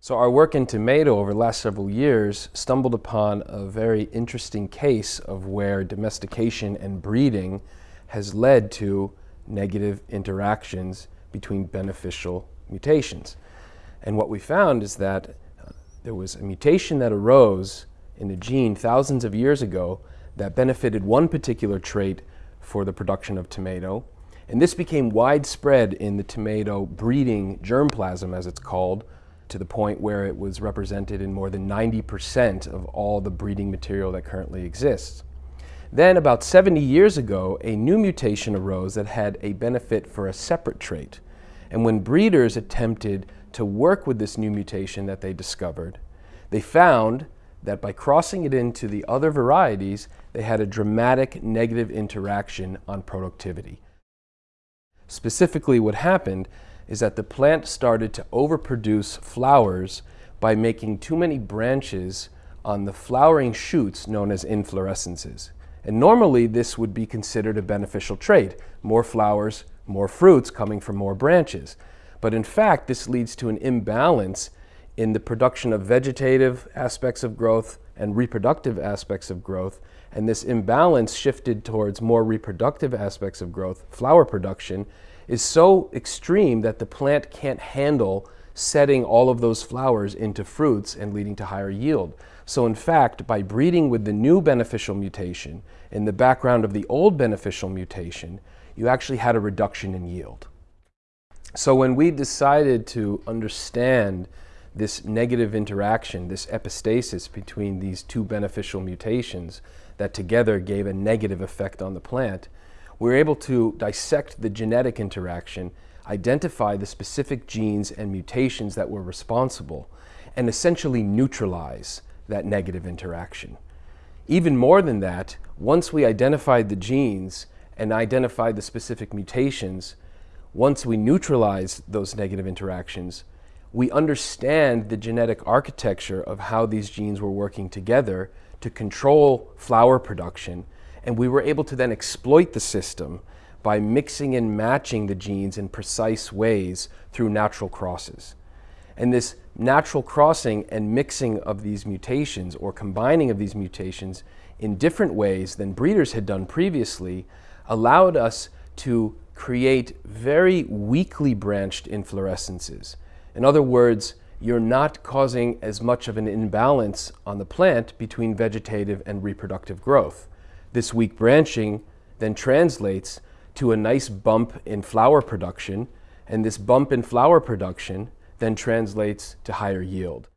So our work in tomato over the last several years stumbled upon a very interesting case of where domestication and breeding has led to negative interactions between beneficial mutations. And what we found is that uh, there was a mutation that arose in a gene thousands of years ago that benefited one particular trait for the production of tomato. And this became widespread in the tomato breeding germplasm, as it's called, to the point where it was represented in more than 90% of all the breeding material that currently exists. Then, about 70 years ago, a new mutation arose that had a benefit for a separate trait. And when breeders attempted to work with this new mutation that they discovered, they found that by crossing it into the other varieties, they had a dramatic negative interaction on productivity. Specifically, what happened is that the plant started to overproduce flowers by making too many branches on the flowering shoots known as inflorescences. And normally this would be considered a beneficial trait, more flowers, more fruits coming from more branches. But in fact, this leads to an imbalance in the production of vegetative aspects of growth and reproductive aspects of growth. And this imbalance shifted towards more reproductive aspects of growth, flower production, is so extreme that the plant can't handle setting all of those flowers into fruits and leading to higher yield. So in fact, by breeding with the new beneficial mutation in the background of the old beneficial mutation, you actually had a reduction in yield. So when we decided to understand this negative interaction, this epistasis between these two beneficial mutations that together gave a negative effect on the plant, we were able to dissect the genetic interaction, identify the specific genes and mutations that were responsible, and essentially neutralize that negative interaction. Even more than that, once we identified the genes and identified the specific mutations, once we neutralize those negative interactions, we understand the genetic architecture of how these genes were working together to control flower production and we were able to then exploit the system by mixing and matching the genes in precise ways through natural crosses. And this natural crossing and mixing of these mutations or combining of these mutations in different ways than breeders had done previously allowed us to create very weakly branched inflorescences. In other words, you're not causing as much of an imbalance on the plant between vegetative and reproductive growth. This weak branching then translates to a nice bump in flower production, and this bump in flower production then translates to higher yield.